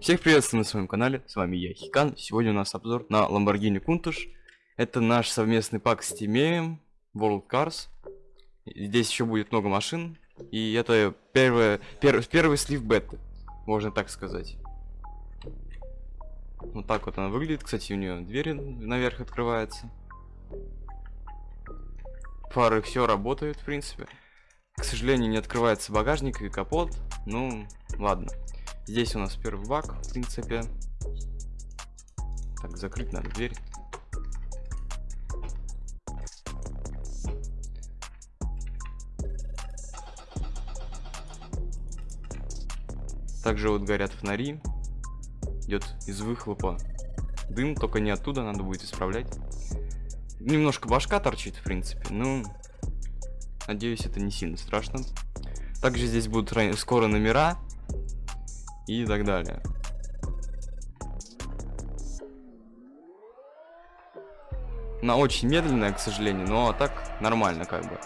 Всех приветствую на своем канале, с вами я, Хикан. Сегодня у нас обзор на Lamborghini Countach. Это наш совместный пак с Тимеем, World Cars. Здесь еще будет много машин. И это первое, пер, первый слив беты, можно так сказать. Вот так вот она выглядит. Кстати, у нее двери наверх открываются. Фары все работают, в принципе. К сожалению, не открывается багажник и капот. Ну, ладно. Здесь у нас первый баг, в принципе. Так, закрыть надо дверь. Также вот горят фонари. Идет из выхлопа дым, только не оттуда, надо будет исправлять. Немножко башка торчит, в принципе, ну, надеюсь, это не сильно страшно. Также здесь будут скоро номера и так далее. Она очень медленная, к сожалению, но так нормально как бы.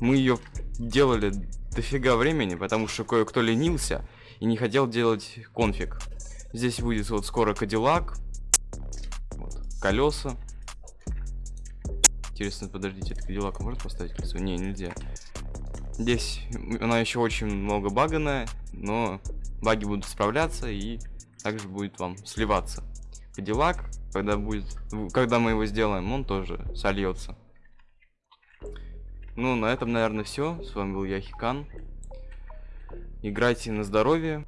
Мы ее делали дофига времени, потому что кое-кто ленился и не хотел делать конфиг. Здесь будет вот скоро Кадиллак, вот, колеса. Интересно, подождите, это Кадиллак может поставить колесо? Не, нельзя. Здесь она еще очень много баганая, но баги будут справляться и также будет вам сливаться. Кадиллак, когда будет, когда мы его сделаем, он тоже сольется. Ну, на этом, наверное, все. С вами был я, Хикан. Играйте на здоровье.